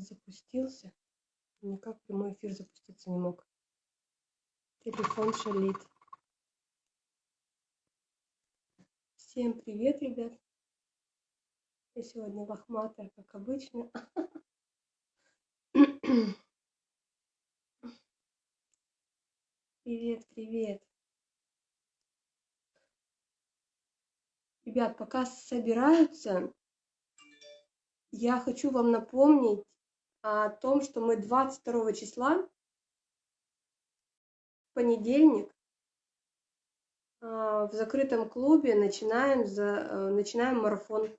запустился. Никак прямой эфир запуститься не мог. Телефон шалит. Всем привет, ребят. Я сегодня лохматая, как обычно. Привет, привет. Ребят, пока собираются, я хочу вам напомнить о том, что мы 22 числа, понедельник, а, в закрытом клубе начинаем, за, э, начинаем марафон.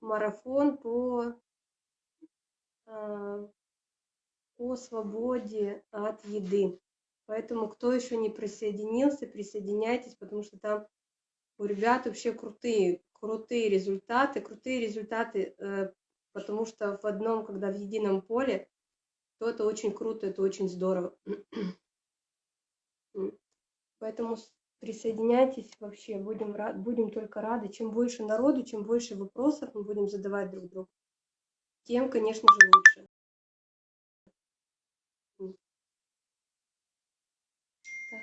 Марафон по, по свободе от еды. Поэтому, кто еще не присоединился, присоединяйтесь, потому что там у ребят вообще крутые, крутые результаты, крутые результаты, э, потому что в одном, когда в едином поле, то это очень круто, это очень здорово. Поэтому присоединяйтесь вообще, будем, будем только рады. Чем больше народу, чем больше вопросов мы будем задавать друг другу, тем, конечно же, лучше. Так,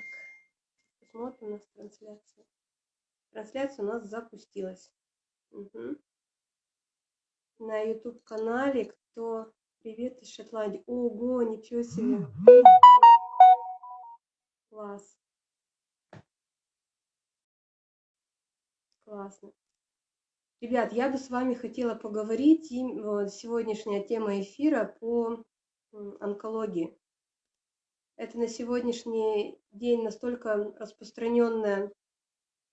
посмотрим у нас трансляцию. Трансляция у нас запустилась. Угу. На YouTube канале кто привет из Шотландии. Ого, ничего себе. Класс. Классно. Ребят, я бы с вами хотела поговорить, и сегодняшняя тема эфира по онкологии. Это на сегодняшний день настолько распространенная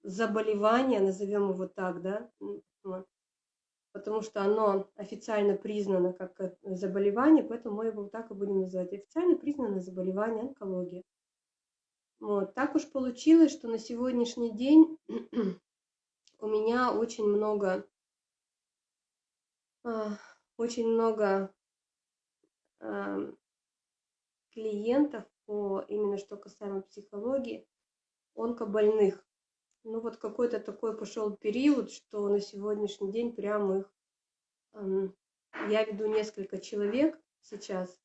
заболевание, назовем его так, да, потому что оно официально признано как э, заболевание, поэтому мы его так и будем называть. Официально признано заболевание онкология. Вот. Так уж получилось, что на сегодняшний день у меня очень много, а, очень много клиентов по именно что касаемо психологии, онкобольных ну вот какой-то такой пошел период, что на сегодняшний день прямо их, я веду несколько человек сейчас,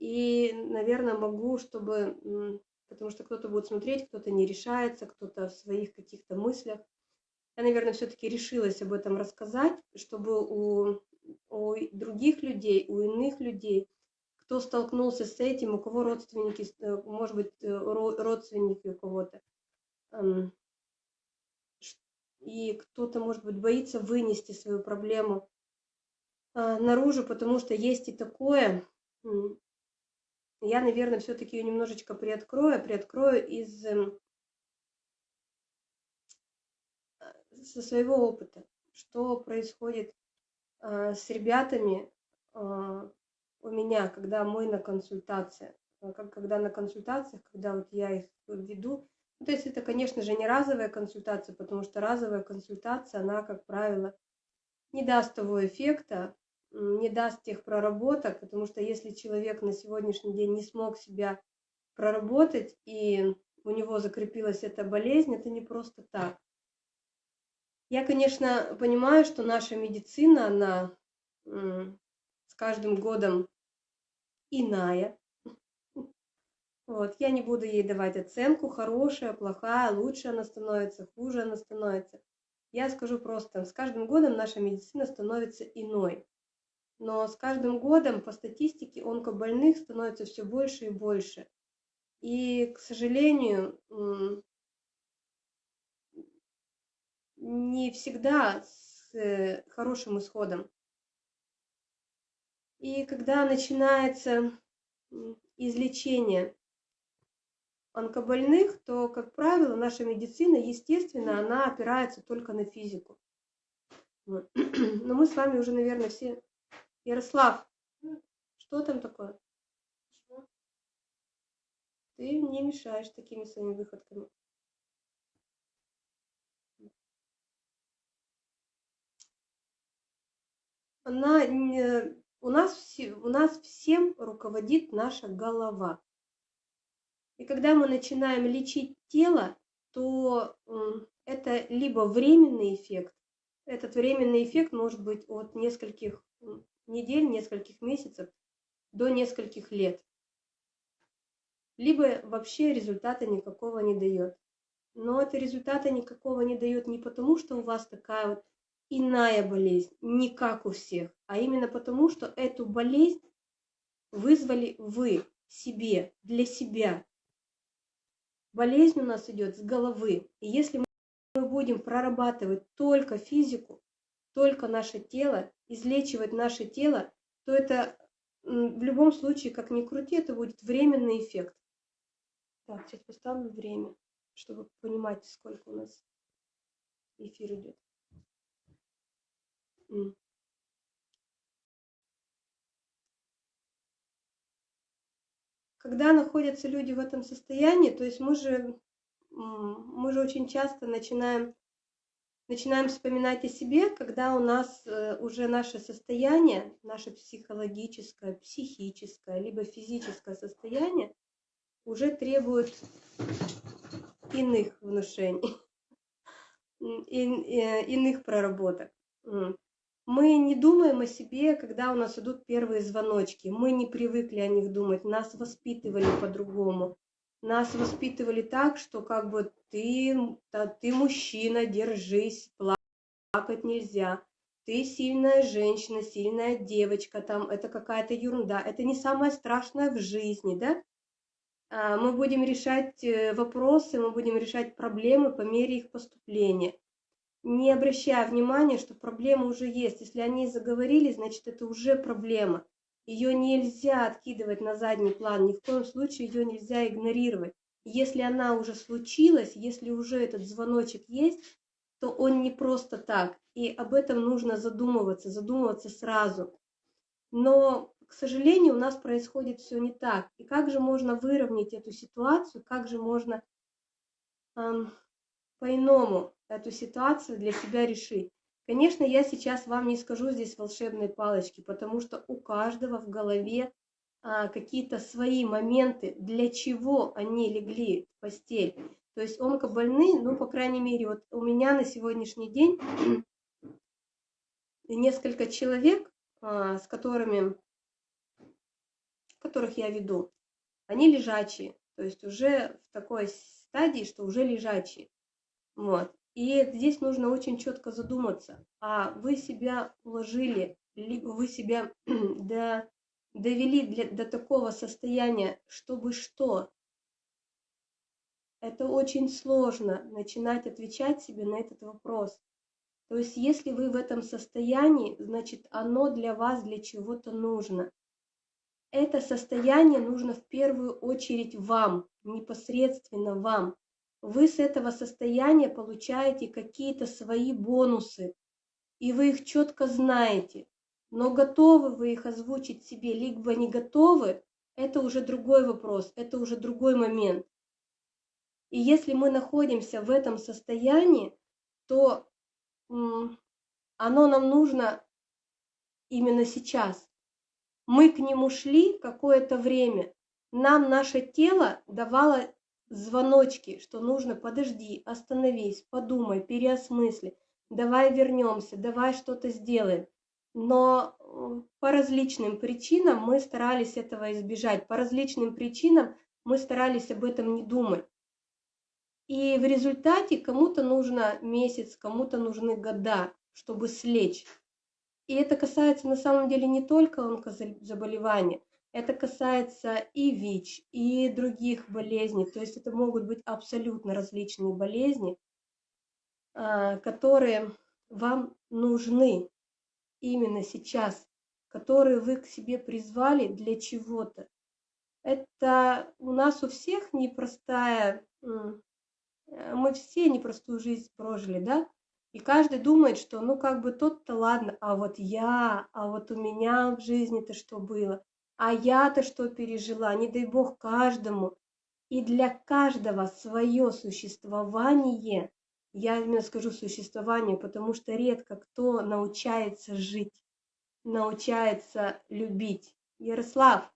и, наверное, могу, чтобы, потому что кто-то будет смотреть, кто-то не решается, кто-то в своих каких-то мыслях. Я, наверное, все-таки решилась об этом рассказать, чтобы у, у других людей, у иных людей, кто столкнулся с этим, у кого родственники, э, может быть, э, родственники у кого-то, и кто-то, может быть, боится вынести свою проблему а, наружу, потому что есть и такое. Я, наверное, все-таки ее немножечко приоткрою, приоткрою из эм, со своего опыта, что происходит а, с ребятами а, у меня, когда мы на консультациях, когда на консультациях, когда вот я их веду, ну, то есть это, конечно же, не разовая консультация, потому что разовая консультация, она, как правило, не даст того эффекта, не даст тех проработок, потому что если человек на сегодняшний день не смог себя проработать и у него закрепилась эта болезнь, это не просто так. Я, конечно, понимаю, что наша медицина, она с каждым годом иная, вот, я не буду ей давать оценку, хорошая, плохая, лучше она становится, хуже она становится. Я скажу просто, с каждым годом наша медицина становится иной. Но с каждым годом по статистике онкобольных становится все больше и больше. И, к сожалению, не всегда с э, хорошим исходом. И когда начинается излечение онкобольных, то, как правило, наша медицина, естественно, она опирается только на физику. Но мы с вами уже, наверное, все... Ярослав, что там такое? Ты не мешаешь такими своими выходками. Она, у, нас, у нас всем руководит наша голова. И когда мы начинаем лечить тело, то это либо временный эффект, этот временный эффект может быть от нескольких недель, нескольких месяцев до нескольких лет. Либо вообще результата никакого не дает. Но это результата никакого не дает не потому, что у вас такая вот иная болезнь, не как у всех, а именно потому, что эту болезнь вызвали вы себе, для себя. Болезнь у нас идет с головы. И если мы будем прорабатывать только физику, только наше тело, излечивать наше тело, то это в любом случае, как ни крути, это будет временный эффект. Так, сейчас поставлю время, чтобы понимать, сколько у нас эфир идет. Когда находятся люди в этом состоянии, то есть мы же, мы же очень часто начинаем, начинаем вспоминать о себе, когда у нас э, уже наше состояние, наше психологическое, психическое, либо физическое состояние уже требует иных внушений, э, иных проработок. Мы не думаем о себе, когда у нас идут первые звоночки. Мы не привыкли о них думать. Нас воспитывали по-другому. Нас воспитывали так, что как бы ты, да, ты мужчина, держись, плакать нельзя. Ты сильная женщина, сильная девочка, там это какая-то ерунда. Это не самое страшное в жизни, да? А, мы будем решать э, вопросы, мы будем решать проблемы по мере их поступления не обращая внимания, что проблема уже есть. Если они заговорили, значит, это уже проблема. Ее нельзя откидывать на задний план, ни в коем случае ее нельзя игнорировать. Если она уже случилась, если уже этот звоночек есть, то он не просто так. И об этом нужно задумываться, задумываться сразу. Но, к сожалению, у нас происходит все не так. И как же можно выровнять эту ситуацию, как же можно эм, по-иному эту ситуацию для себя решить. Конечно, я сейчас вам не скажу здесь волшебной палочки, потому что у каждого в голове а, какие-то свои моменты, для чего они легли в постель. То есть онкобольные, ну, по крайней мере, вот у меня на сегодняшний день несколько человек, а, с которыми, которых я веду, они лежачие, то есть уже в такой стадии, что уже лежачие. Вот. И здесь нужно очень четко задуматься, а вы себя уложили, либо вы себя до, довели для, до такого состояния, чтобы что? Это очень сложно начинать отвечать себе на этот вопрос. То есть если вы в этом состоянии, значит оно для вас для чего-то нужно. Это состояние нужно в первую очередь вам, непосредственно вам вы с этого состояния получаете какие-то свои бонусы, и вы их четко знаете. Но готовы вы их озвучить себе, либо не готовы, это уже другой вопрос, это уже другой момент. И если мы находимся в этом состоянии, то оно нам нужно именно сейчас. Мы к нему шли какое-то время, нам наше тело давало звоночки, что нужно подожди, остановись, подумай, переосмысли, давай вернемся, давай что-то сделаем. Но э, по различным причинам мы старались этого избежать, по различным причинам мы старались об этом не думать. И в результате кому-то нужно месяц, кому-то нужны года, чтобы слечь. И это касается на самом деле не только онкозаболевания, это касается и ВИЧ, и других болезней. То есть это могут быть абсолютно различные болезни, а, которые вам нужны именно сейчас, которые вы к себе призвали для чего-то. Это у нас у всех непростая, мы все непростую жизнь прожили, да? И каждый думает, что ну как бы тот-то ладно, а вот я, а вот у меня в жизни-то что было. А я-то что пережила, не дай бог каждому. И для каждого свое существование, я именно скажу существование, потому что редко кто научается жить, научается любить. Ярослав.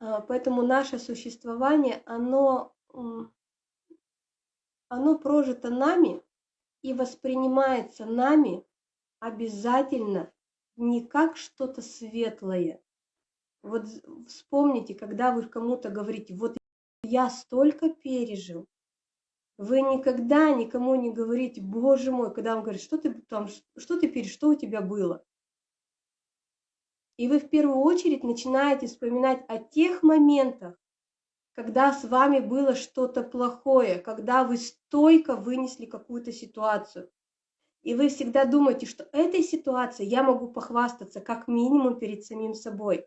А, поэтому наше существование, оно, оно прожито нами, и воспринимается нами обязательно не как что-то светлое. Вот вспомните, когда вы кому-то говорите, вот я столько пережил, вы никогда никому не говорите, боже мой, когда он говорит, что ты там, что ты пережил, что у тебя было. И вы в первую очередь начинаете вспоминать о тех моментах, когда с вами было что-то плохое, когда вы стойко вынесли какую-то ситуацию. И вы всегда думаете, что этой ситуацией я могу похвастаться как минимум перед самим собой.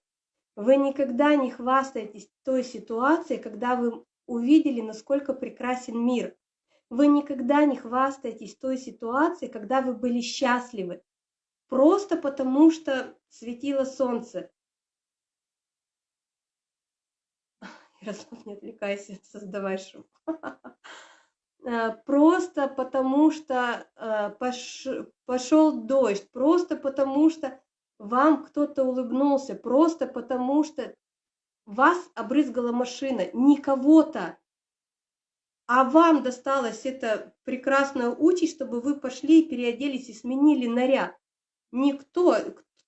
Вы никогда не хвастаетесь той ситуацией, когда вы увидели, насколько прекрасен мир. Вы никогда не хвастаетесь той ситуацией, когда вы были счастливы. Просто потому, что светило солнце. Ярослав, не отвлекайся, создавай шум. Э, просто потому что э, пошел дождь, просто потому что вам кто-то улыбнулся, просто потому что вас обрызгала машина, не кого-то, а вам досталась эта прекрасная участь, чтобы вы пошли, переоделись и сменили наряд. Никто,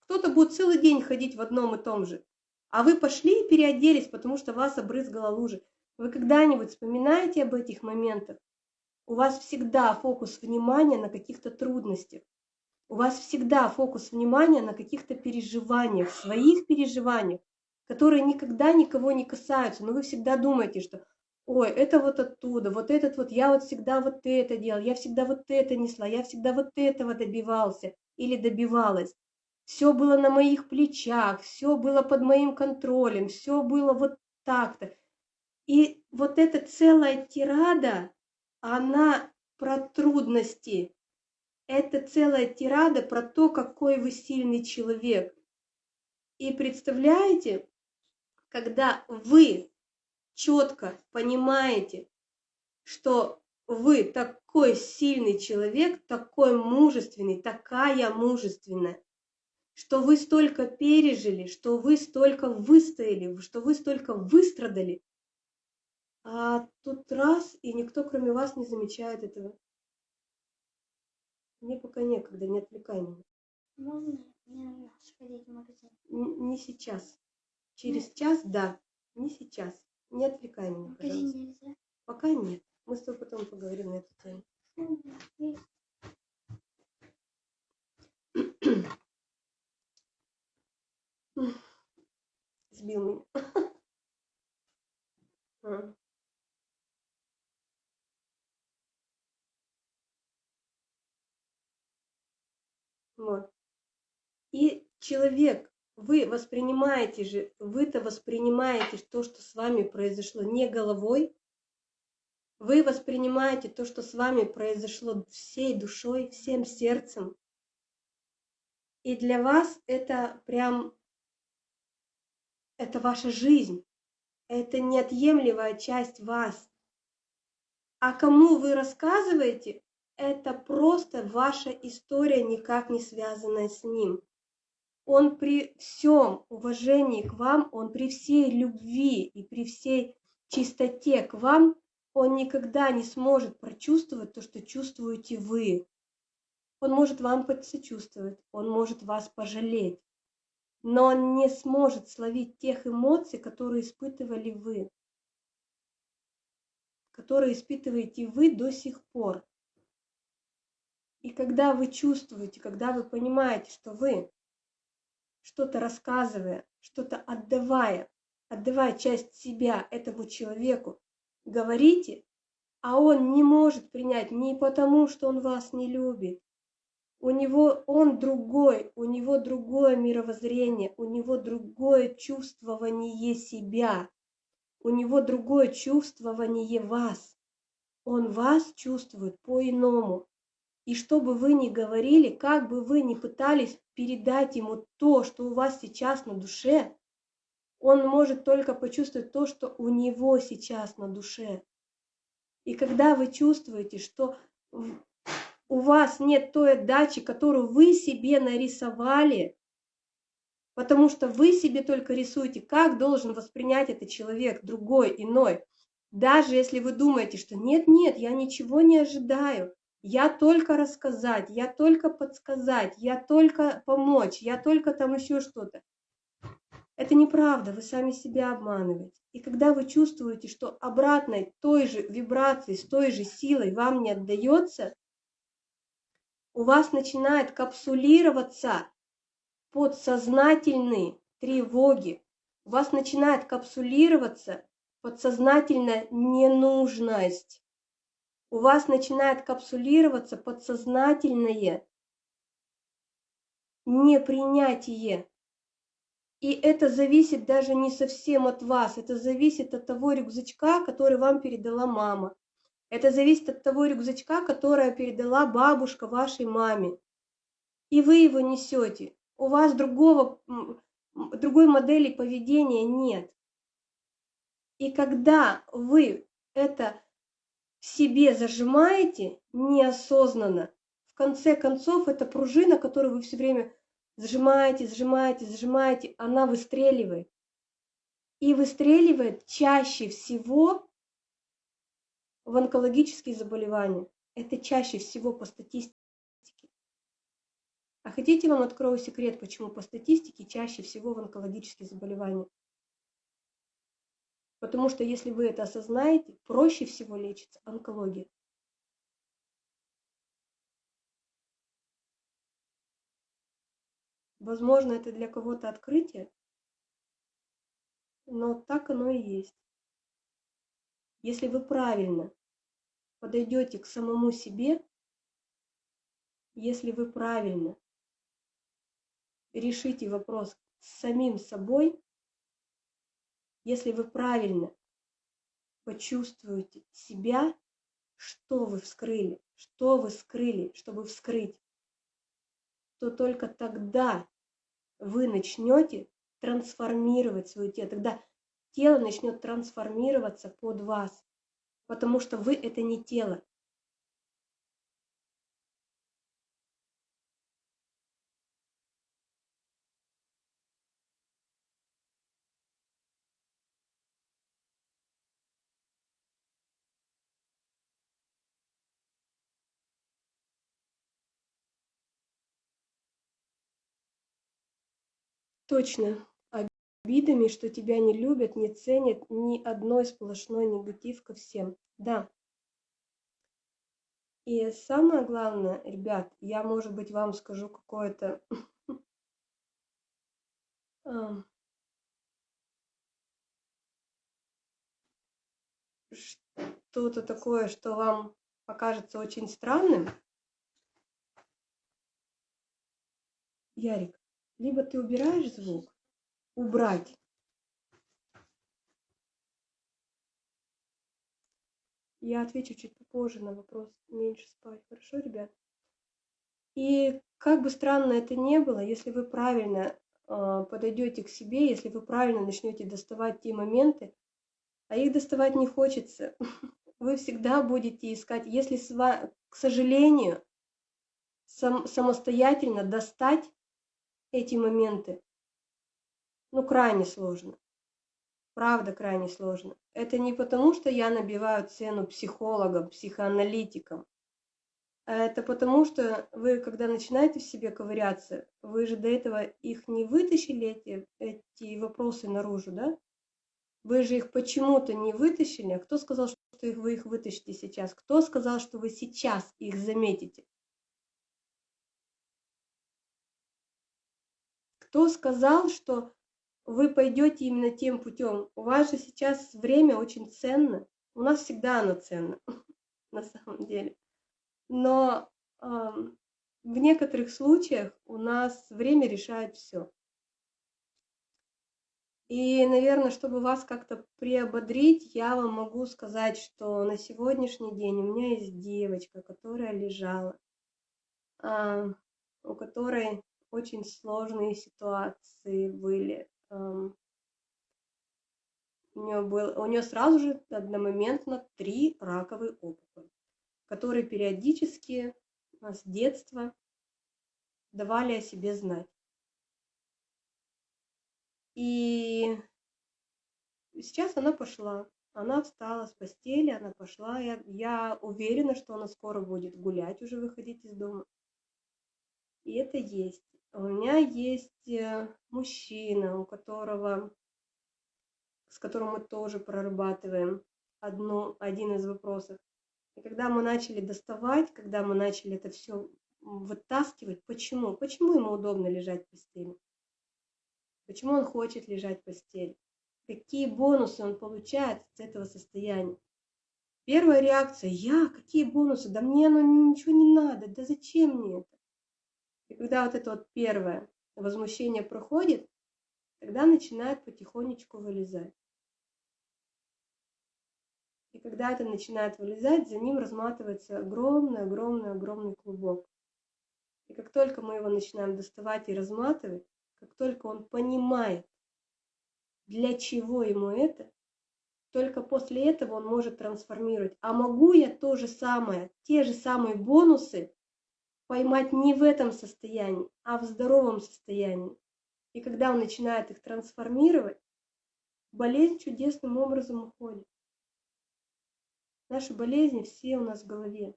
кто-то будет целый день ходить в одном и том же, а вы пошли и переоделись, потому что вас обрызгала лужа. Вы когда-нибудь вспоминаете об этих моментах? У вас всегда фокус внимания на каких-то трудностях. У вас всегда фокус внимания на каких-то переживаниях, своих переживаниях, которые никогда никого не касаются, но вы всегда думаете, что ой, это вот оттуда, вот этот вот, я вот всегда вот это делал, я всегда вот это несла, я всегда вот этого добивался или добивалась. Все было на моих плечах, все было под моим контролем, все было вот так-то. И вот эта целая тирада, она про трудности. Это целая тирада про то, какой вы сильный человек. И представляете, когда вы четко понимаете, что вы такой сильный человек, такой мужественный, такая мужественная, что вы столько пережили, что вы столько выстояли, что вы столько выстрадали, а тут раз, и никто кроме вас не замечает этого. Мне пока некогда, не отвлекай меня. Можно мне сходить в магазин? Н- не сейчас. Через Нет. час, да. Не сейчас. Не отвлекай меня, пожалуйста. нельзя? Пока нет. Мы с тобой потом поговорим на эту тему. Сбил меня. Вот. И человек вы воспринимаете же, вы-то воспринимаете то, что с вами произошло не головой, вы воспринимаете то, что с вами произошло всей душой, всем сердцем. И для вас это прям, это ваша жизнь, это неотъемлемая часть вас. А кому вы рассказываете, это просто ваша история, никак не связанная с ним он при всем уважении к вам, он при всей любви и при всей чистоте к вам, он никогда не сможет прочувствовать то, что чувствуете вы. Он может вам посочувствовать, он может вас пожалеть, но он не сможет словить тех эмоций, которые испытывали вы, которые испытываете вы до сих пор. И когда вы чувствуете, когда вы понимаете, что вы что-то рассказывая, что-то отдавая, отдавая часть себя этому человеку, говорите, а он не может принять не потому, что он вас не любит. У него он другой, у него другое мировоззрение, у него другое чувствование себя, у него другое чувствование вас. Он вас чувствует по-иному. И что бы вы ни говорили, как бы вы ни пытались передать ему то, что у вас сейчас на душе, он может только почувствовать то, что у него сейчас на душе. И когда вы чувствуете, что у вас нет той отдачи, которую вы себе нарисовали, потому что вы себе только рисуете, как должен воспринять этот человек, другой, иной. Даже если вы думаете, что нет-нет, я ничего не ожидаю, Я только рассказать, я только подсказать, я только помочь, я только там еще что-то. Это неправда, вы сами себя обманываете. И когда вы чувствуете, что обратной той же вибрации, с той же силой вам не отдается, у вас начинает капсулироваться подсознательные тревоги, у вас начинает капсулироваться подсознательная ненужность, у вас начинает капсулироваться подсознательное непринятие. И это зависит даже не совсем от вас, это зависит от того рюкзачка, который вам передала мама. Это зависит от того рюкзачка, который передала бабушка вашей маме. И вы его несете. У вас другого, другой модели поведения нет. И когда вы это в себе зажимаете неосознанно, в конце концов, эта пружина, которую вы все время сжимаете, сжимаете, сжимаете, она выстреливает. И выстреливает чаще всего в онкологические заболевания. Это чаще всего по статистике. А хотите, вам открою секрет, почему по статистике чаще всего в онкологические заболевания? Потому что если вы это осознаете, проще всего лечится онкология. Возможно, это для кого-то открытие, но так оно и есть. Если вы правильно подойдете к самому себе, если вы правильно решите вопрос с самим собой, если вы правильно почувствуете себя, что вы вскрыли, что вы скрыли, чтобы вскрыть, то только тогда вы начнете трансформировать свое тело, тогда тело начнет трансформироваться под вас, потому что вы это не тело. Точно. Обидами, что тебя не любят, не ценят, ни одной сплошной негатив ко всем. Да. И самое главное, ребят, я, может быть, вам скажу какое-то что-то такое, что вам покажется очень странным. Ярик, либо ты убираешь звук, убрать. Я отвечу чуть попозже на вопрос меньше спать. Хорошо, ребят? И как бы странно это ни было, если вы правильно э, подойдете к себе, если вы правильно начнете доставать те моменты, а их доставать не хочется, вы всегда будете искать, если, к сожалению, сам, самостоятельно достать эти моменты, ну, крайне сложно. Правда, крайне сложно. Это не потому, что я набиваю цену психологам, психоаналитикам. А это потому, что вы, когда начинаете в себе ковыряться, вы же до этого их не вытащили, эти, эти вопросы наружу, да? Вы же их почему-то не вытащили. А кто сказал, что вы их вытащите сейчас? Кто сказал, что вы сейчас их заметите? Кто сказал, что вы пойдете именно тем путем? У вас же сейчас время очень ценно. У нас всегда оно ценно, на самом деле. Но э, в некоторых случаях у нас время решает все. И, наверное, чтобы вас как-то приободрить, я вам могу сказать, что на сегодняшний день у меня есть девочка, которая лежала, э, у которой очень сложные ситуации были. У нее, был, у нее сразу же одномоментно три раковые опухоли, которые периодически с детства давали о себе знать. И сейчас она пошла. Она встала с постели, она пошла. Я, я уверена, что она скоро будет гулять, уже выходить из дома. И это есть. У меня есть э, мужчина, у которого, с которым мы тоже прорабатываем одну, один из вопросов. И когда мы начали доставать, когда мы начали это все вытаскивать, почему? Почему ему удобно лежать в постели? Почему он хочет лежать в постели? Какие бонусы он получает с этого состояния? Первая реакция, я, какие бонусы, да мне оно ничего не надо, да зачем мне это? И когда вот это вот первое возмущение проходит, тогда начинает потихонечку вылезать. И когда это начинает вылезать, за ним разматывается огромный, огромный, огромный клубок. И как только мы его начинаем доставать и разматывать, как только он понимает, для чего ему это, только после этого он может трансформировать. А могу я то же самое, те же самые бонусы поймать не в этом состоянии, а в здоровом состоянии. И когда он начинает их трансформировать, болезнь чудесным образом уходит. Наши болезни все у нас в голове.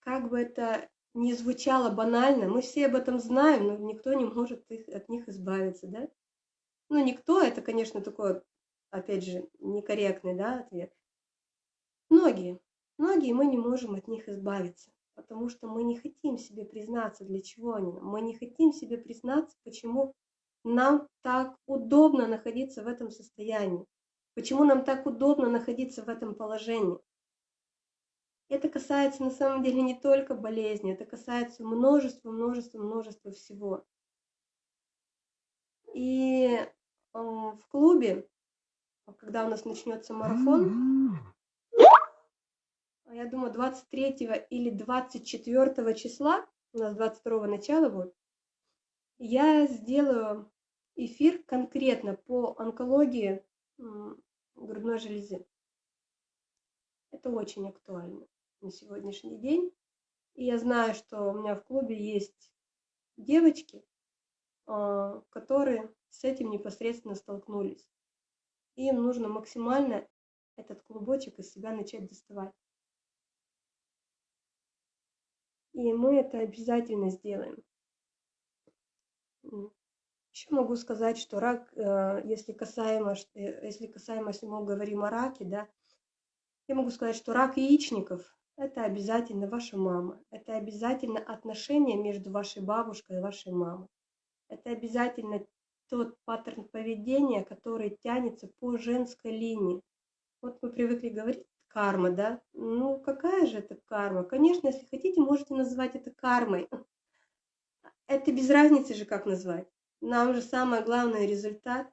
Как бы это ни звучало банально, мы все об этом знаем, но никто не может их, от них избавиться, да? Ну, никто, это, конечно, такой, опять же, некорректный, да, ответ. Многие, многие мы не можем от них избавиться, потому что мы не хотим себе признаться, для чего они нам. Мы не хотим себе признаться, почему нам так удобно находиться в этом состоянии. Почему нам так удобно находиться в этом положении? Это касается на самом деле не только болезни, это касается множества, множества, множества всего. И э, в клубе, когда у нас начнется марафон, я думаю, 23 или 24 числа, у нас 22 начала будет, я сделаю эфир конкретно по онкологии грудной железы. Это очень актуально на сегодняшний день. И я знаю, что у меня в клубе есть девочки, а, которые с этим непосредственно столкнулись. И им нужно максимально этот клубочек из себя начать доставать. И мы это обязательно сделаем. Еще могу сказать, что рак, э, если касаемо, э, если касаемо, если мы говорим о раке, да, я могу сказать, что рак яичников – это обязательно ваша мама. Это обязательно отношения между вашей бабушкой и вашей мамой. Это обязательно тот паттерн поведения, который тянется по женской линии. Вот мы привыкли говорить карма, да? Ну, какая же это карма? Конечно, если хотите, можете назвать это кармой. Это без разницы же, как назвать нам же самое главное результат.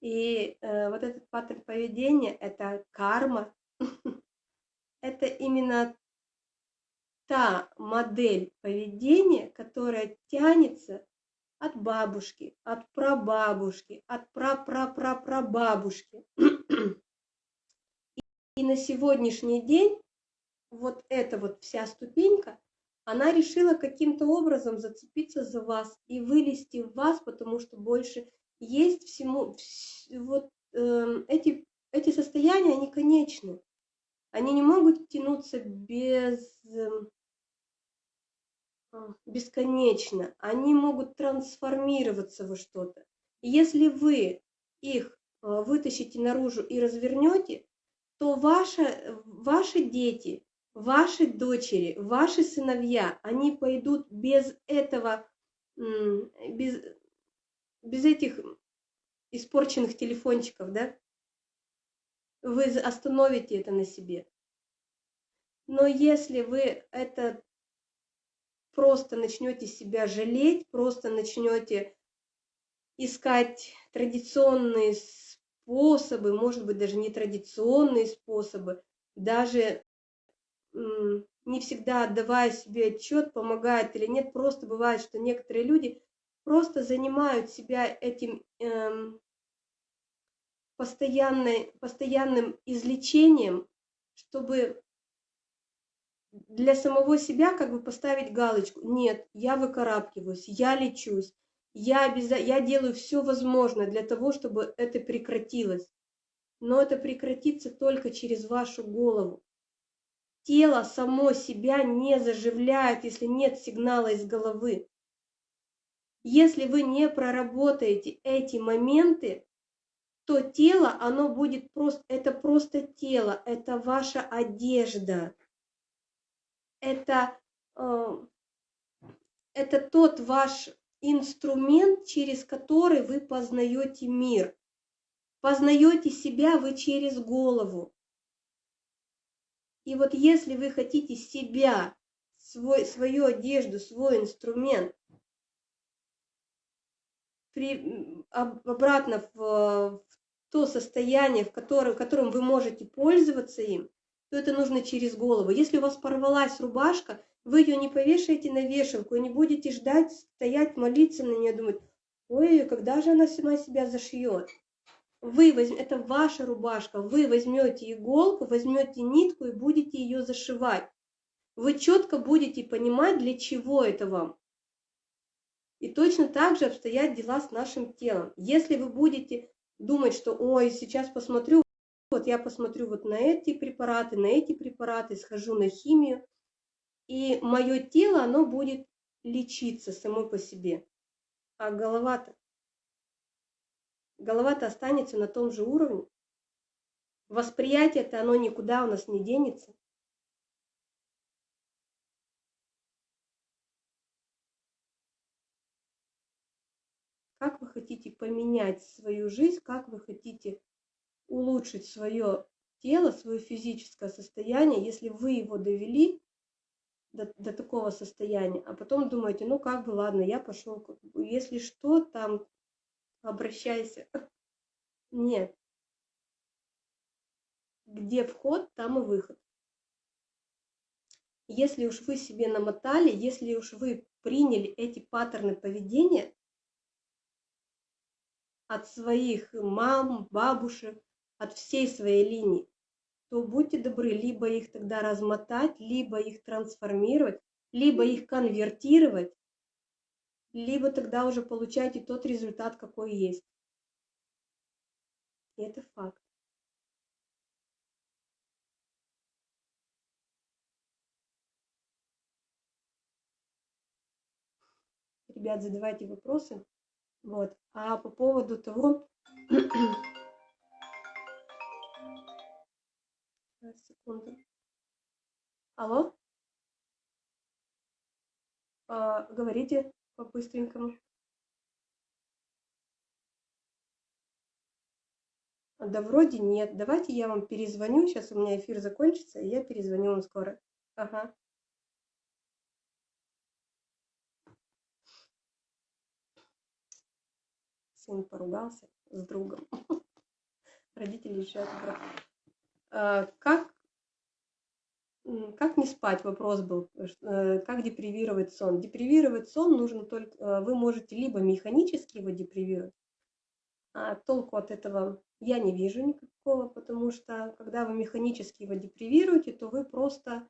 И э, вот этот паттерн поведения – это карма. это именно та модель поведения, которая тянется от бабушки, от прабабушки, от прапрапрапрабабушки. И на сегодняшний день вот эта вот вся ступенька, она решила каким-то образом зацепиться за вас и вылезти в вас, потому что больше есть всему, вот э, эти, эти состояния, они конечны. Они не могут тянуться без, э, бесконечно. Они могут трансформироваться во что-то. Если вы их э, вытащите наружу и развернете, то ваши, ваши дети ваши дочери, ваши сыновья, они пойдут без этого, без, без этих испорченных телефончиков, да? Вы остановите это на себе. Но если вы это просто начнете себя жалеть, просто начнете искать традиционные способы, может быть, даже нетрадиционные способы, даже не всегда отдавая себе отчет, помогает или нет. Просто бывает, что некоторые люди просто занимают себя этим эм, постоянной, постоянным излечением, чтобы для самого себя как бы поставить галочку. Нет, я выкарабкиваюсь, я лечусь, я, обяза... я делаю все возможное для того, чтобы это прекратилось. но это прекратится только через вашу голову. Тело само себя не заживляет, если нет сигнала из головы. Если вы не проработаете эти моменты, то тело, оно будет просто, это просто тело, это ваша одежда, это, э, это тот ваш инструмент, через который вы познаете мир. Познаете себя вы через голову. И вот если вы хотите себя, свой, свою одежду, свой инструмент при, обратно в, в то состояние, в котором, в котором вы можете пользоваться им, то это нужно через голову. Если у вас порвалась рубашка, вы ее не повешаете на вешалку и не будете ждать, стоять, молиться на нее, думать, ой, когда же она сама себя зашьет. Вы возьм... Это ваша рубашка, вы возьмете иголку, возьмете нитку и будете ее зашивать. Вы четко будете понимать, для чего это вам. И точно так же обстоят дела с нашим телом. Если вы будете думать, что ой, сейчас посмотрю, вот я посмотрю вот на эти препараты, на эти препараты, схожу на химию, и мое тело, оно будет лечиться само по себе. А голова-то? Голова-то останется на том же уровне. Восприятие-то оно никуда у нас не денется. Как вы хотите поменять свою жизнь, как вы хотите улучшить свое тело, свое физическое состояние, если вы его довели до, до такого состояния, а потом думаете, ну как бы, ладно, я пошел, если что, там обращайся. Нет. Где вход, там и выход. Если уж вы себе намотали, если уж вы приняли эти паттерны поведения от своих мам, бабушек, от всей своей линии, то будьте добры, либо их тогда размотать, либо их трансформировать, либо их конвертировать, либо тогда уже получайте тот результат, какой есть. И это факт. Ребят, задавайте вопросы. Вот. А по поводу того, секунду. Алло? А, говорите по-быстренькому. Да вроде нет. Давайте я вам перезвоню. Сейчас у меня эфир закончится, и я перезвоню вам скоро. Ага. Сын поругался с другом. Родители решают брат. А, как, как не спать? Вопрос был. Э, как депривировать сон? Депривировать сон нужно только... Э, вы можете либо механически его депривировать, а толку от этого я не вижу никакого, потому что когда вы механически его депривируете, то вы просто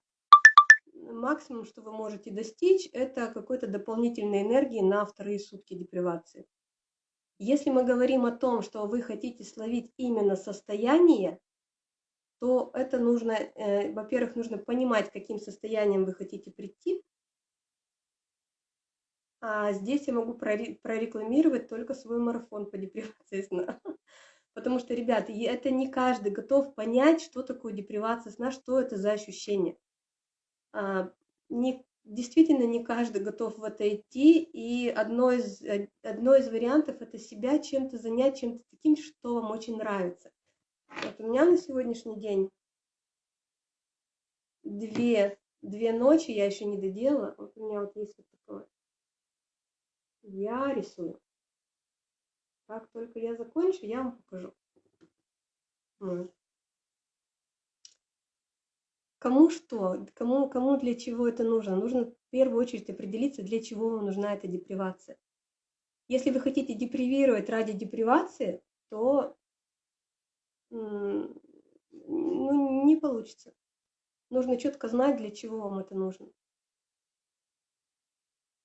максимум, что вы можете достичь, это какой-то дополнительной энергии на вторые сутки депривации. Если мы говорим о том, что вы хотите словить именно состояние, то это нужно, э, во-первых, нужно понимать, каким состоянием вы хотите прийти. А здесь я могу прорекламировать только свой марафон по депривации сна. Потому что, ребята, это не каждый готов понять, что такое депривация сна, что это за ощущение. А, не, действительно, не каждый готов в это идти, и одно из, э, одно из вариантов – это себя чем-то занять, чем-то таким, что вам очень нравится. Вот у меня на сегодняшний день две, две ночи, я еще не доделала, вот у меня вот есть вот такое. Я рисую. Как только я закончу, я вам покажу. Вот. Кому что, кому, кому для чего это нужно? Нужно в первую очередь определиться, для чего вам нужна эта депривация. Если вы хотите депривировать ради депривации, то ну, не получится. Нужно четко знать, для чего вам это нужно.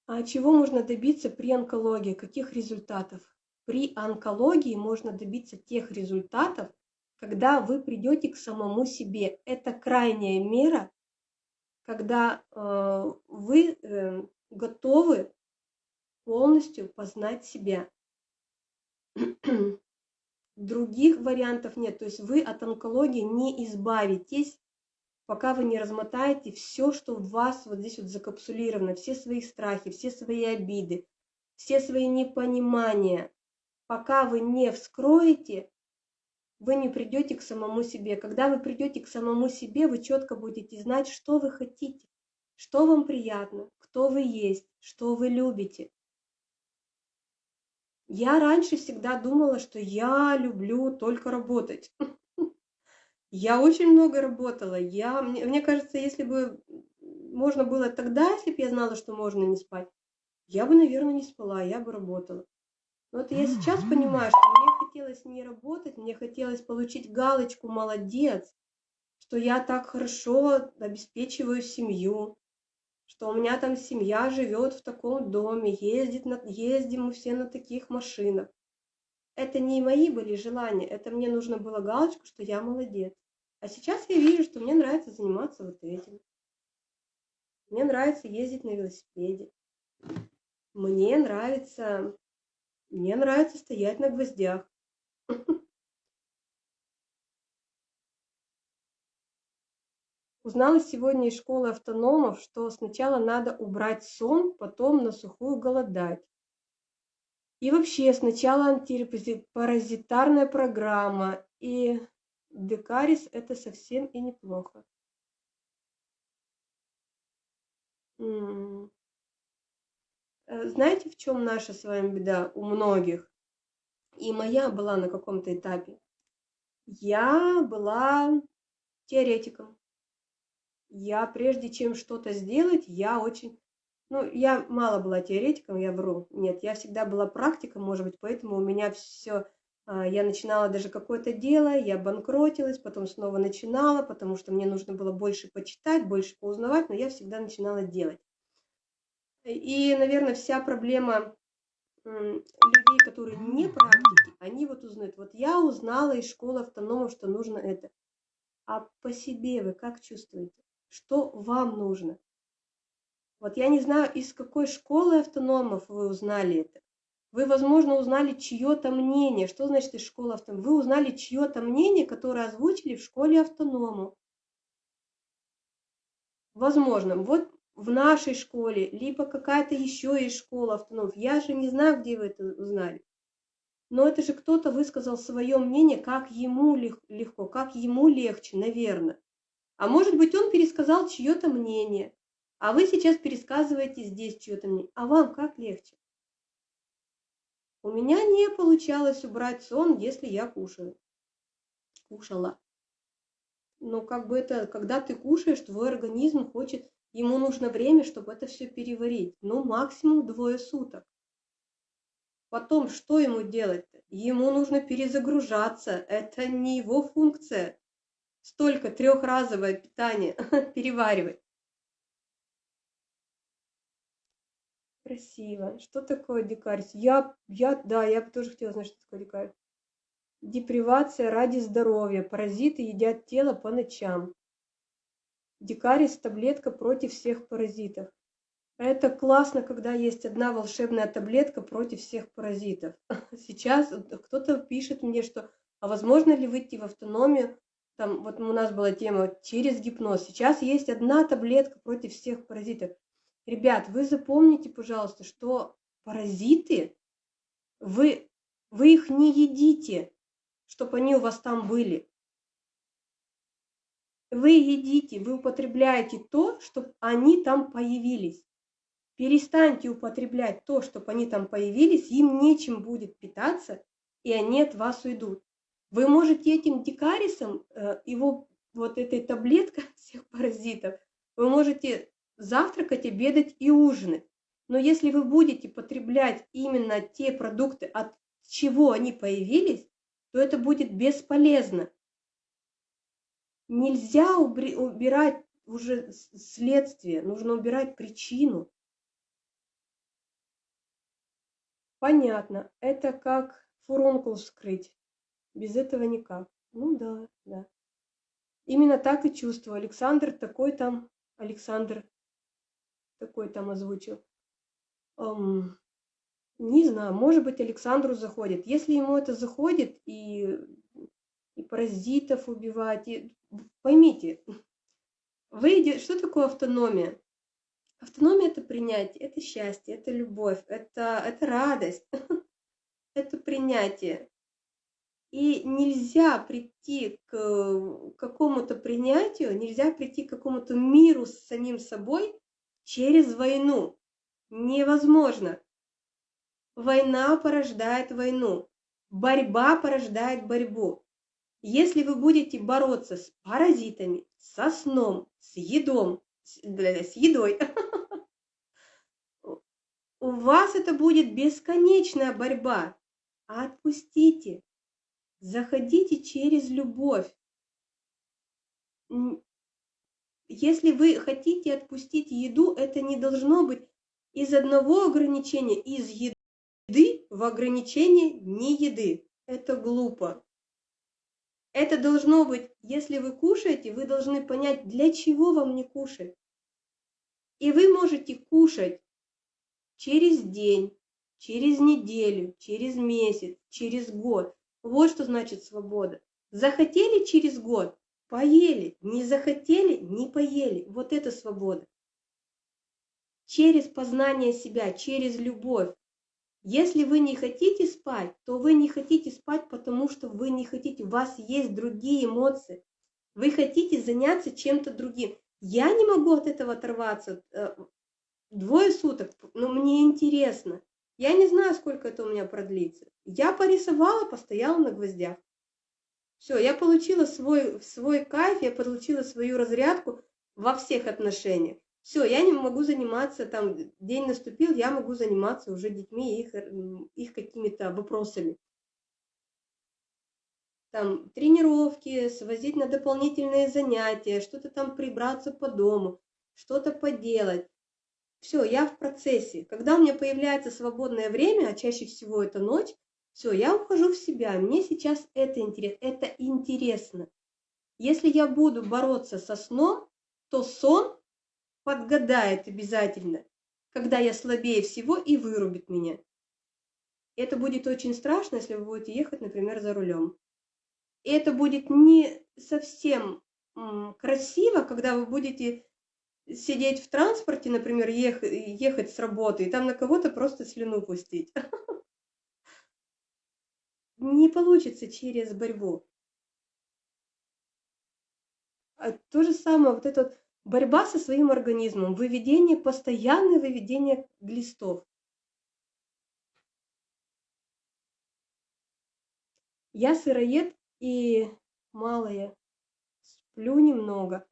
А чего можно добиться при онкологии? Каких результатов? При онкологии можно добиться тех результатов, когда вы придете к самому себе. Это крайняя мера, когда э, вы э, готовы полностью познать себя. Других вариантов нет. То есть вы от онкологии не избавитесь, пока вы не размотаете все, что в вас вот здесь вот закапсулировано, все свои страхи, все свои обиды, все свои непонимания. Пока вы не вскроете, вы не придете к самому себе. Когда вы придете к самому себе, вы четко будете знать, что вы хотите, что вам приятно, кто вы есть, что вы любите. Я раньше всегда думала, что я люблю только работать. Я очень много работала. Я, мне, мне кажется, если бы можно было тогда, если бы я знала, что можно не спать, я бы, наверное, не спала, я бы работала. Но вот я сейчас понимаю, что мне хотелось не работать, мне хотелось получить галочку «молодец», что я так хорошо обеспечиваю семью, что у меня там семья живет в таком доме, ездит на, ездим мы все на таких машинах. Это не мои были желания, это мне нужно было галочку, что я молодец. А сейчас я вижу, что мне нравится заниматься вот этим. Мне нравится ездить на велосипеде. Мне нравится, мне нравится стоять на гвоздях. Узнала сегодня из школы автономов, что сначала надо убрать сон, потом на сухую голодать. И вообще сначала антипаразитарная программа, и декарис это совсем и неплохо. Э, знаете, в чем наша с вами беда у многих? И моя была на каком-то этапе. Я была теоретиком я прежде чем что-то сделать, я очень... Ну, я мало была теоретиком, я вру. Нет, я всегда была практиком, может быть, поэтому у меня все... А, я начинала даже какое-то дело, я банкротилась, потом снова начинала, потому что мне нужно было больше почитать, больше поузнавать, но я всегда начинала делать. И, наверное, вся проблема людей, которые не практики, они вот узнают. Вот я узнала из школы автономов, что нужно это. А по себе вы как чувствуете? Что вам нужно. Вот я не знаю, из какой школы автономов вы узнали это. Вы, возможно, узнали чье-то мнение. Что значит из школы автономов? Вы узнали чье-то мнение, которое озвучили в школе автоному. Возможно, вот в нашей школе, либо какая-то еще из школы автономов. Я же не знаю, где вы это узнали. Но это же кто-то высказал свое мнение, как ему легко, как ему легче, наверное. А может быть, он пересказал чье-то мнение, а вы сейчас пересказываете здесь чье-то мнение. А вам как легче? У меня не получалось убрать сон, если я кушаю. Кушала. Но как бы это, когда ты кушаешь, твой организм хочет, ему нужно время, чтобы это все переварить. Ну, максимум двое суток. Потом, что ему делать-то? Ему нужно перезагружаться. Это не его функция столько трехразовое питание переваривать. Красиво. Что такое дикарь? Я, я, да, я бы тоже хотела знать, что такое дикарь. Депривация ради здоровья. Паразиты едят тело по ночам. Дикарис – таблетка против всех паразитов. Это классно, когда есть одна волшебная таблетка против всех паразитов. Сейчас кто-то пишет мне, что а возможно ли выйти в автономию там вот у нас была тема через гипноз. Сейчас есть одна таблетка против всех паразитов. Ребят, вы запомните, пожалуйста, что паразиты, вы, вы их не едите, чтобы они у вас там были. Вы едите, вы употребляете то, чтобы они там появились. Перестаньте употреблять то, чтобы они там появились, им нечем будет питаться, и они от вас уйдут. Вы можете этим дикарисом, э, его вот этой таблеткой всех паразитов, вы можете завтракать, обедать и ужинать. Но если вы будете потреблять именно те продукты, от чего они появились, то это будет бесполезно. Нельзя убирать уже следствие, нужно убирать причину. Понятно, это как фурункул вскрыть. Без этого никак. Ну да, да. Именно так и чувствую. Александр такой там, Александр такой там озвучил. Эм, не знаю, может быть, Александру заходит. Если ему это заходит, и, и паразитов убивать, и, поймите, вы, что такое автономия? Автономия – это принятие, это счастье, это любовь, это, это радость, это принятие. И нельзя прийти к какому-то принятию, нельзя прийти к какому-то миру с самим собой через войну. Невозможно. Война порождает войну. Борьба порождает борьбу. Если вы будете бороться с паразитами, со сном, с едом, с, с едой, у вас это будет бесконечная борьба. Отпустите. Заходите через любовь. Если вы хотите отпустить еду, это не должно быть из одного ограничения, из еды в ограничение не еды. Это глупо. Это должно быть, если вы кушаете, вы должны понять, для чего вам не кушать. И вы можете кушать через день, через неделю, через месяц, через год. Вот что значит свобода. Захотели через год – поели, не захотели – не поели. Вот это свобода. Через познание себя, через любовь. Если вы не хотите спать, то вы не хотите спать, потому что вы не хотите, у вас есть другие эмоции. Вы хотите заняться чем-то другим. Я не могу от этого оторваться. Э, Двое суток, но мне интересно. Я не знаю, сколько это у меня продлится. Я порисовала, постояла на гвоздях. Все, я получила свой, свой кайф, я получила свою разрядку во всех отношениях. Все, я не могу заниматься, там, день наступил, я могу заниматься уже детьми, их, их какими-то вопросами. Там, тренировки, свозить на дополнительные занятия, что-то там прибраться по дому, что-то поделать. Все, я в процессе. Когда у меня появляется свободное время, а чаще всего это ночь, все, я ухожу в себя. Мне сейчас это интересно. Это интересно. Если я буду бороться со сном, то сон подгадает обязательно, когда я слабее всего и вырубит меня. Это будет очень страшно, если вы будете ехать, например, за рулем. И это будет не совсем красиво, когда вы будете сидеть в транспорте, например, ехать, ехать с работы, и там на кого-то просто слюну пустить. Не получится через борьбу. А то же самое, вот эта вот борьба со своим организмом, выведение, постоянное выведение глистов. Я сыроед и малая, сплю немного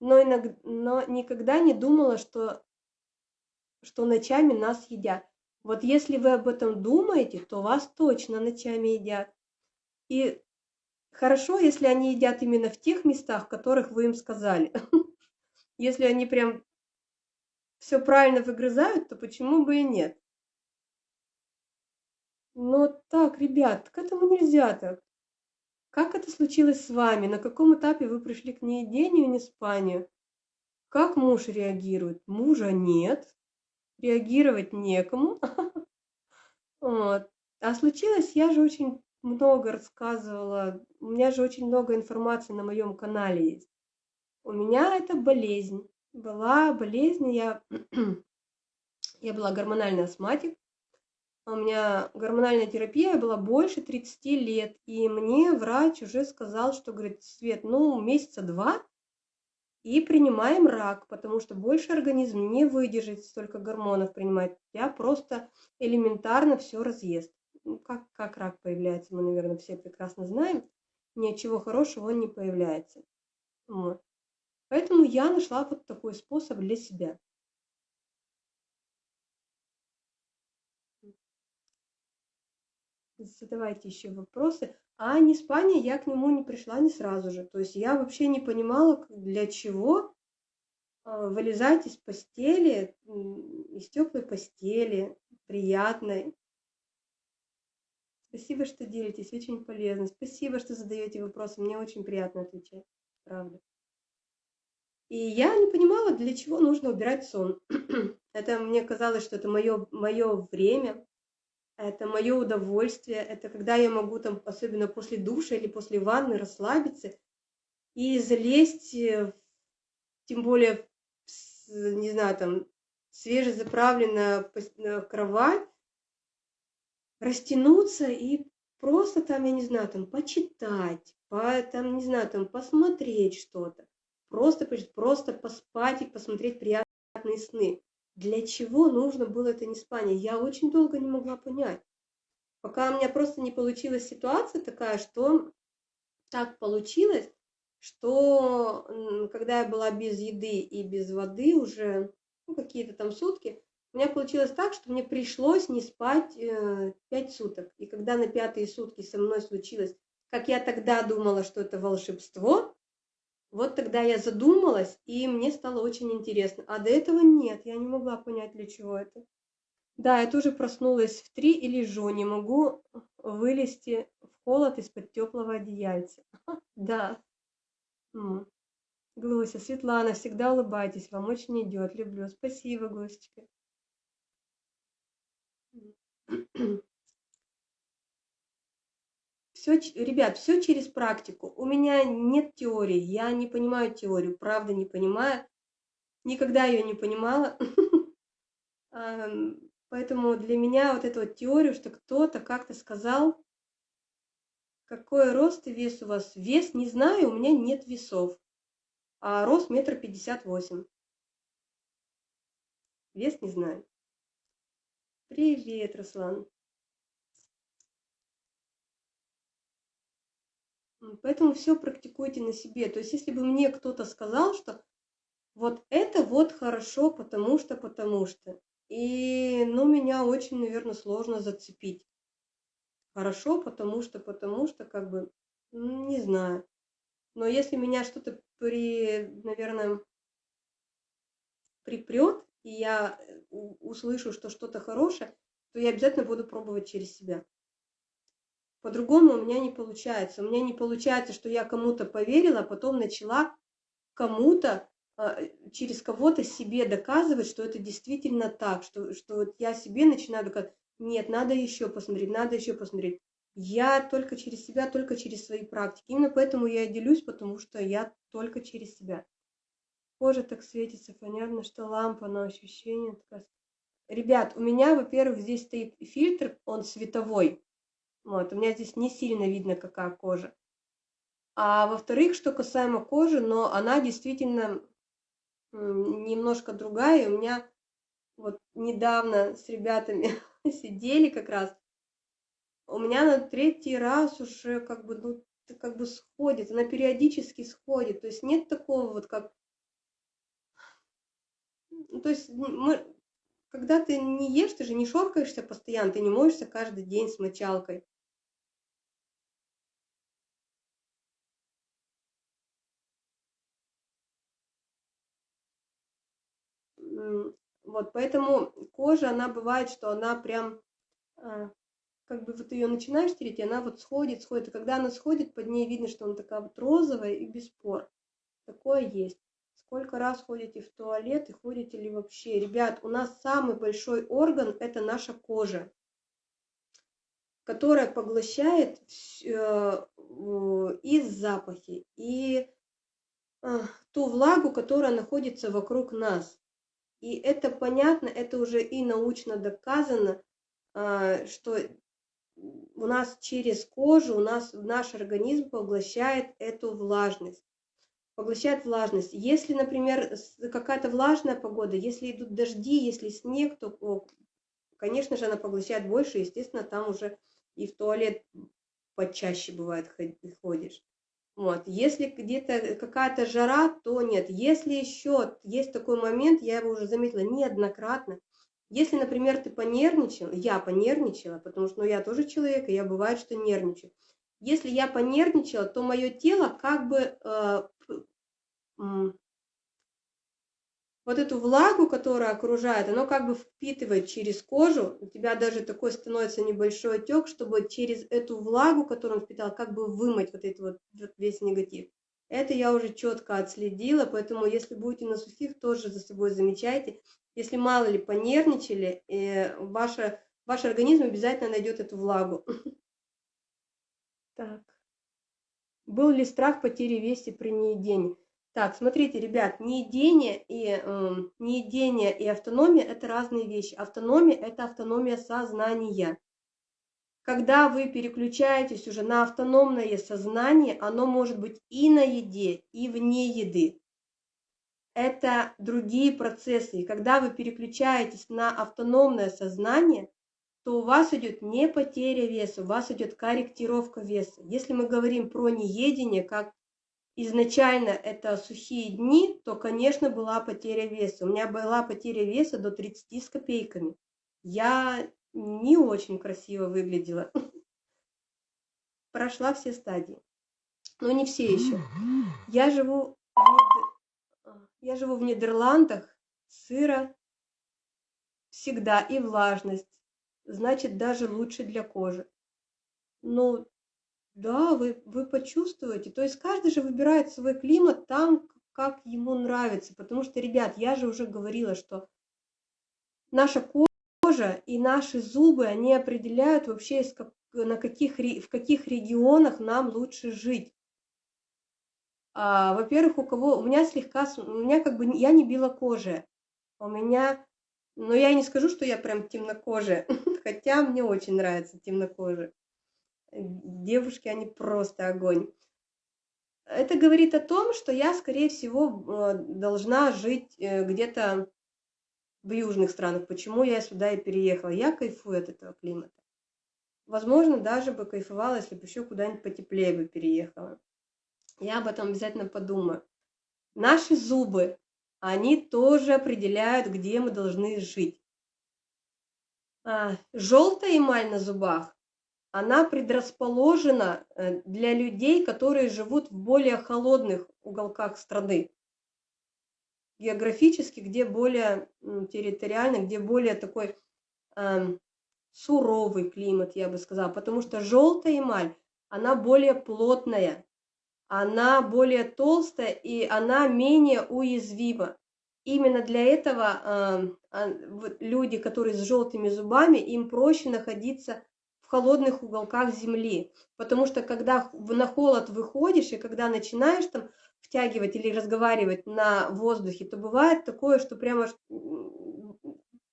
но, иногда, но никогда не думала, что, что ночами нас едят. Вот если вы об этом думаете, то вас точно ночами едят. И хорошо, если они едят именно в тех местах, которых вы им сказали. Если они прям все правильно выгрызают, то почему бы и нет? Но так, ребят, к этому нельзя так. Как это случилось с вами? На каком этапе вы пришли к неедению и неспанию? Как муж реагирует? Мужа нет. Реагировать некому. Вот. А случилось, я же очень много рассказывала, у меня же очень много информации на моем канале есть. У меня это болезнь. Была болезнь, я, я была гормональный астматик, у меня гормональная терапия была больше 30 лет, и мне врач уже сказал, что, говорит, Свет, ну, месяца два, и принимаем рак, потому что больше организм не выдержит столько гормонов принимать. Я просто элементарно все разъест. Ну, как, как рак появляется, мы, наверное, все прекрасно знаем. Ничего хорошего он не появляется. Вот. Поэтому я нашла вот такой способ для себя. Задавайте еще вопросы. А не спание я к нему не пришла не сразу же. То есть я вообще не понимала, для чего а, вылезать из постели, из теплой постели, приятной. Спасибо, что делитесь, очень полезно. Спасибо, что задаете вопросы, мне очень приятно отвечать, правда. И я не понимала, для чего нужно убирать сон. это мне казалось, что это мое, мое время, это мое удовольствие, это когда я могу там, особенно после душа или после ванны, расслабиться и залезть, э, тем более, не знаю, там, свежезаправленная кровать, растянуться и просто там, я не знаю, там, почитать, по, там, не знаю, там, посмотреть что-то просто, просто поспать и посмотреть приятные сны. Для чего нужно было это неспание? Я очень долго не могла понять. Пока у меня просто не получилась ситуация такая, что так получилось, что когда я была без еды и без воды уже ну, какие-то там сутки, у меня получилось так, что мне пришлось не спать э, 5 суток. И когда на пятые сутки со мной случилось, как я тогда думала, что это волшебство, вот тогда я задумалась, и мне стало очень интересно. А до этого нет, я не могла понять, для чего это. Да, я тоже проснулась в три и лежу, не могу вылезти в холод из-под теплого одеяльца. Да. Глуся, Светлана, всегда улыбайтесь, вам очень идет, люблю. Спасибо, Глусечка. Все, ребят, все через практику. У меня нет теории, я не понимаю теорию, правда не понимаю. Никогда ее не понимала. Поэтому для меня вот эта вот теория, что кто-то как-то сказал, какой рост и вес у вас. Вес не знаю, у меня нет весов. А рост метр пятьдесят восемь. Вес не знаю. Привет, Руслан. Поэтому все практикуйте на себе. То есть, если бы мне кто-то сказал, что вот это вот хорошо, потому что, потому что. И, ну, меня очень, наверное, сложно зацепить. Хорошо, потому что, потому что, как бы, не знаю. Но если меня что-то при, наверное, припрет, и я э, услышу, что что-то хорошее, то я обязательно буду пробовать через себя. По-другому у меня не получается. У меня не получается, что я кому-то поверила, а потом начала кому-то а, через кого-то себе доказывать, что это действительно так, что, что я себе начинаю доказывать, нет, надо еще посмотреть, надо еще посмотреть. Я только через себя, только через свои практики. Именно поэтому я и делюсь, потому что я только через себя. Кожа так светится, понятно, что лампа на ощущение. Ребят, у меня, во-первых, здесь стоит фильтр, он световой. Вот, у меня здесь не сильно видно, какая кожа. А во-вторых, что касаемо кожи, но она действительно немножко другая. У меня вот недавно с ребятами сидели как раз. У меня на третий раз уже как бы, ну, как бы сходит, она периодически сходит. То есть нет такого вот как... Ну, то есть мы, когда ты не ешь, ты же не шоркаешься постоянно, ты не моешься каждый день с мочалкой. Вот, поэтому кожа, она бывает, что она прям, а, как бы вот ее начинаешь тереть, и она вот сходит, сходит. И когда она сходит, под ней видно, что она такая вот розовая и без пор. Такое есть. Сколько раз ходите в туалет и ходите ли вообще? Ребят, у нас самый большой орган – это наша кожа, которая поглощает э, и запахи, и э, ту влагу, которая находится вокруг нас. И это понятно, это уже и научно доказано, а, что у нас через кожу, у нас наш организм поглощает эту влажность. Поглощает влажность. Если, например, какая-то влажная погода, если идут дожди, если снег, то, конечно же, она поглощает больше, естественно, там уже и в туалет почаще бывает ходишь. Вот. Если где-то какая-то жара, то нет. Если еще есть такой момент, я его уже заметила неоднократно, если, например, ты понервничал, я понервничала, потому что ну, я тоже человек, и я бывает, что нервничаю. Если я понервничала, то мое тело как бы э, вот эту влагу, которая окружает, оно как бы впитывает через кожу, у тебя даже такой становится небольшой отек, чтобы через эту влагу, которую он впитал, как бы вымыть вот этот вот, весь негатив. Это я уже четко отследила, поэтому если будете на сухих, тоже за собой замечайте. Если мало ли понервничали, э, ваша, ваш организм обязательно найдет эту влагу. Так. Был ли страх потери веса при неедении? Так, смотрите, ребят, неедение и, э, неедение и автономия – это разные вещи. Автономия – это автономия сознания. Когда вы переключаетесь уже на автономное сознание, оно может быть и на еде, и вне еды. Это другие процессы. И когда вы переключаетесь на автономное сознание, то у вас идет не потеря веса, у вас идет корректировка веса. Если мы говорим про неедение, как изначально это сухие дни, то, конечно, была потеря веса. У меня была потеря веса до 30 с копейками. Я не очень красиво выглядела. Прошла все стадии. Но не все еще. Я живу в, я живу в Нидерландах, сыро всегда и влажность. Значит, даже лучше для кожи. Ну, да, вы, вы почувствуете. То есть каждый же выбирает свой климат там, как ему нравится. Потому что, ребят, я же уже говорила, что наша кожа и наши зубы, они определяют вообще, на каких, в каких регионах нам лучше жить. А, во-первых, у кого, у меня слегка, у меня как бы, я не белокожая, у меня, но я не скажу, что я прям темнокожая, хотя мне очень нравится темнокожие. Девушки, они просто огонь. Это говорит о том, что я, скорее всего, э, должна жить э, где-то в южных странах, почему я сюда и переехала. Я кайфую от этого климата. Возможно, даже бы кайфовала, если бы еще куда-нибудь потеплее бы переехала. Я об этом обязательно подумаю. Наши зубы, они тоже определяют, где мы должны жить. А, желтая эмаль на зубах, она предрасположена э, для людей, которые живут в более холодных уголках страны географически, где более территориально, где более такой э, суровый климат, я бы сказала, потому что желтая эмаль, она более плотная, она более толстая и она менее уязвима. Именно для этого э, люди, которые с желтыми зубами, им проще находиться в холодных уголках земли, потому что когда на холод выходишь и когда начинаешь там втягивать или разговаривать на воздухе, то бывает такое, что прямо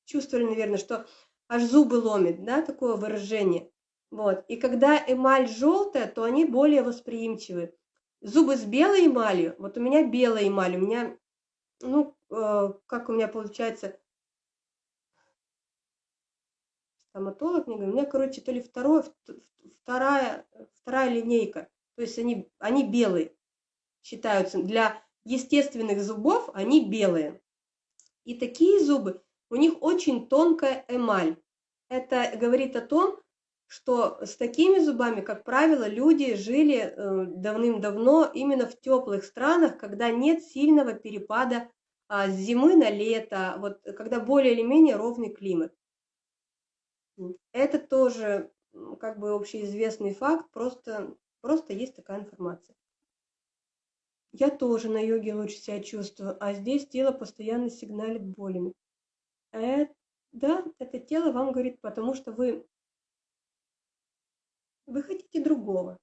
чувствовали, наверное, что аж зубы ломит, да, такое выражение. Вот. И когда эмаль желтая, то они более восприимчивы. Зубы с белой эмалью, вот у меня белая эмаль, у меня, ну, э, как у меня получается, стоматолог мне говорит, у меня, короче, то ли второе, вторая, вторая линейка, то есть они, они белые считаются для естественных зубов, они белые. И такие зубы, у них очень тонкая эмаль. Это говорит о том, что с такими зубами, как правило, люди жили э, давным-давно именно в теплых странах, когда нет сильного перепада а, с зимы на лето, вот, когда более или менее ровный климат. Это тоже как бы общеизвестный факт, просто, просто есть такая информация. Я тоже на йоге лучше себя чувствую, а здесь тело постоянно сигналит болями. Э, да, это тело вам говорит, потому что вы, вы хотите другого,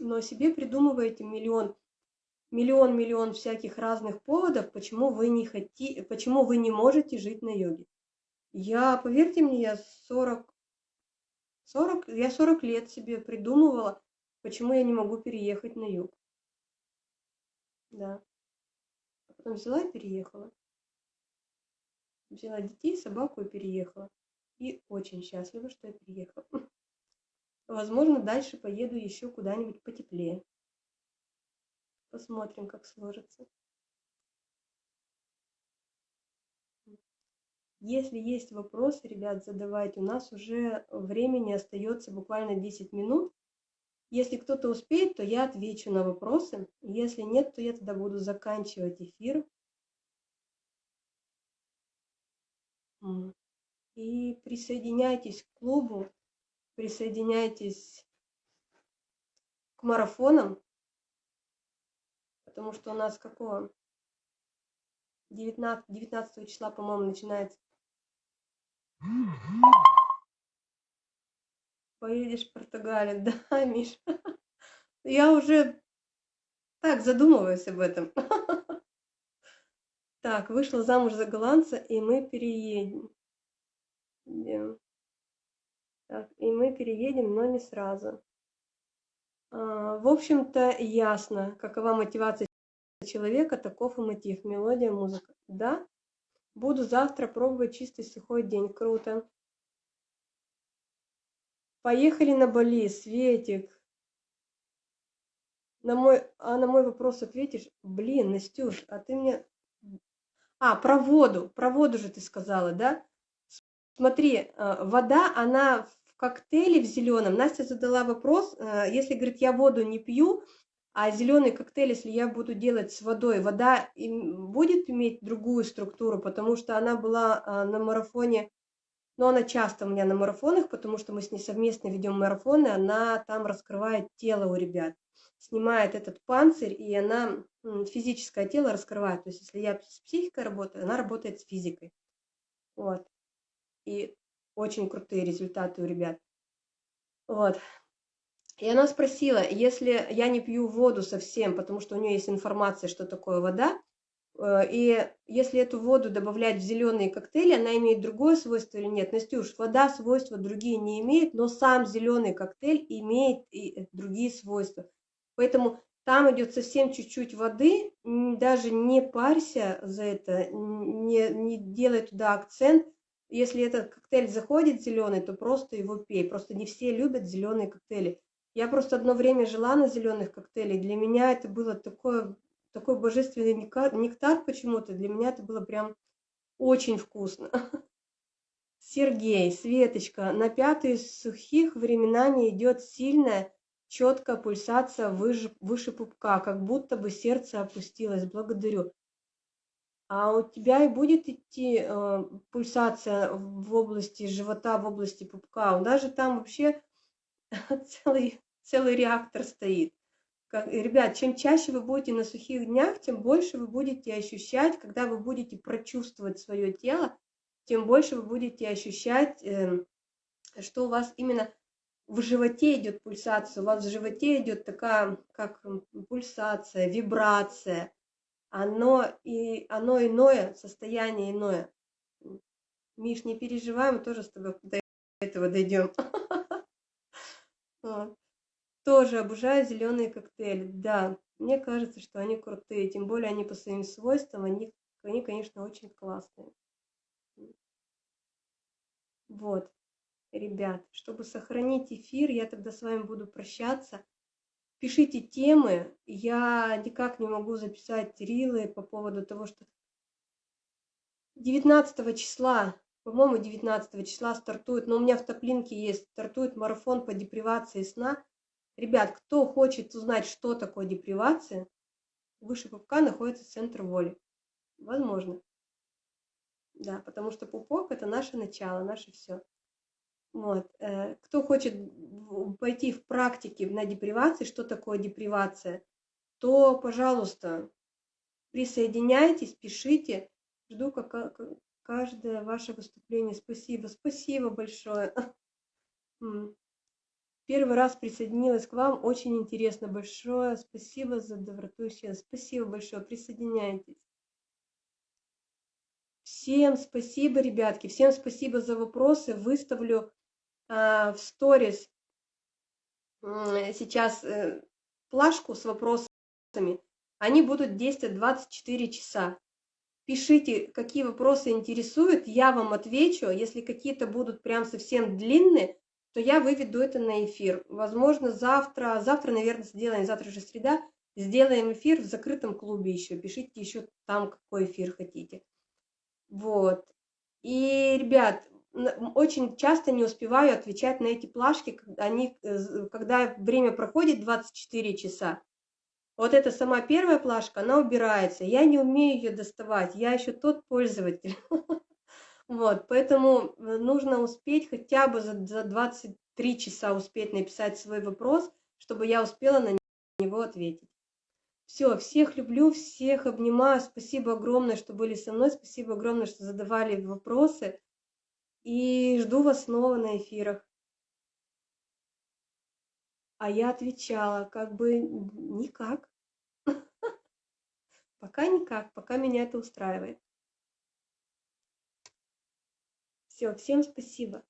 но себе придумываете миллион, миллион, миллион всяких разных поводов, почему вы не хотите, почему вы не можете жить на йоге. Я, поверьте мне, я 40, 40, я 40 лет себе придумывала, почему я не могу переехать на юг. Да. А потом взяла и переехала. Взяла детей, собаку и переехала. И очень счастлива, что я переехала. Возможно, дальше поеду еще куда-нибудь потеплее. Посмотрим, как сложится. Если есть вопросы, ребят, задавайте. У нас уже времени остается буквально 10 минут. Если кто-то успеет, то я отвечу на вопросы. Если нет, то я тогда буду заканчивать эфир. И присоединяйтесь к клубу, присоединяйтесь к марафонам, потому что у нас какого? 19, 19 числа, по-моему, начинается. Поедешь в Португалию, да, Миш? Я уже так задумываюсь об этом. Так, вышла замуж за голландца, и мы переедем. Так, и мы переедем, но не сразу. А, в общем-то, ясно, какова мотивация человека, таков и мотив, мелодия, музыка. Да, буду завтра пробовать чистый сухой день. Круто. Поехали на Бали, Светик. На мой, а на мой вопрос ответишь? Блин, Настюш, а ты мне а, про воду. Про воду же ты сказала, да? Смотри, э, вода, она в коктейле в зеленом. Настя задала вопрос, э, если, говорит, я воду не пью, а зеленый коктейль, если я буду делать с водой, вода будет иметь другую структуру, потому что она была э, на марафоне, но она часто у меня на марафонах, потому что мы с ней совместно ведем марафоны, она там раскрывает тело у ребят снимает этот панцирь, и она физическое тело раскрывает. То есть, если я с психикой работаю, она работает с физикой. Вот. И очень крутые результаты у ребят. Вот. И она спросила, если я не пью воду совсем, потому что у нее есть информация, что такое вода, э, и если эту воду добавлять в зеленые коктейли, она имеет другое свойство или нет? Настюш, вода свойства другие не имеет, но сам зеленый коктейль имеет и другие свойства. Поэтому там идет совсем чуть-чуть воды, даже не парься за это, не, не делай туда акцент. Если этот коктейль заходит зеленый, то просто его пей. Просто не все любят зеленые коктейли. Я просто одно время жила на зеленых коктейлях. Для меня это было такое, такой божественный нектар почему-то. Для меня это было прям очень вкусно. Сергей, Светочка, на пятые сухих времена не идет сильная четкая пульсация выше, выше пупка, как будто бы сердце опустилось. Благодарю. А у тебя и будет идти э, пульсация в области живота, в области пупка. Даже там вообще целый, целый реактор стоит. Ребят, чем чаще вы будете на сухих днях, тем больше вы будете ощущать, когда вы будете прочувствовать свое тело, тем больше вы будете ощущать, э, что у вас именно в животе идет пульсация, у вас в животе идет такая, как пульсация, вибрация. Оно, и, оно иное, состояние иное. Миш, не переживай, мы тоже с тобой до этого дойдем. Тоже обожаю зеленые коктейли. Да, мне кажется, что они крутые. Тем более они по своим свойствам, они, они конечно, очень классные. Вот ребят. Чтобы сохранить эфир, я тогда с вами буду прощаться. Пишите темы. Я никак не могу записать рилы по поводу того, что 19 числа, по-моему, 19 числа стартует, но у меня в топлинке есть, стартует марафон по депривации сна. Ребят, кто хочет узнать, что такое депривация, выше пупка находится центр воли. Возможно. Да, потому что пупок – это наше начало, наше все. Вот. Э, кто хочет пойти в практике на депривации, что такое депривация, то, пожалуйста, присоединяйтесь, пишите. Жду как каждое ваше выступление. Спасибо, спасибо большое. Первый раз присоединилась к вам, очень интересно, большое спасибо за доброту и Спасибо большое, присоединяйтесь. Всем спасибо, ребятки, всем спасибо за вопросы. Выставлю а, в сторис сейчас э, плашку с вопросами. Они будут действовать 24 часа. Пишите, какие вопросы интересуют, я вам отвечу. Если какие-то будут прям совсем длинные, то я выведу это на эфир. Возможно, завтра, завтра, наверное, сделаем, завтра же среда, сделаем эфир в закрытом клубе еще. Пишите еще там, какой эфир хотите. Вот. И, ребят, очень часто не успеваю отвечать на эти плашки, они, э, когда время проходит 24 часа. Вот эта сама первая плашка, она убирается. Я не умею ее доставать, я еще тот пользователь. Вот, поэтому э, нужно успеть хотя бы за, за 23 часа успеть написать свой вопрос, чтобы я успела на него ответить. Все, всех люблю, всех обнимаю. Спасибо огромное, что были со мной. Спасибо огромное, что задавали вопросы. И жду вас снова на эфирах. А я отвечала, как бы никак. Пока никак, пока меня это устраивает. Все, всем спасибо.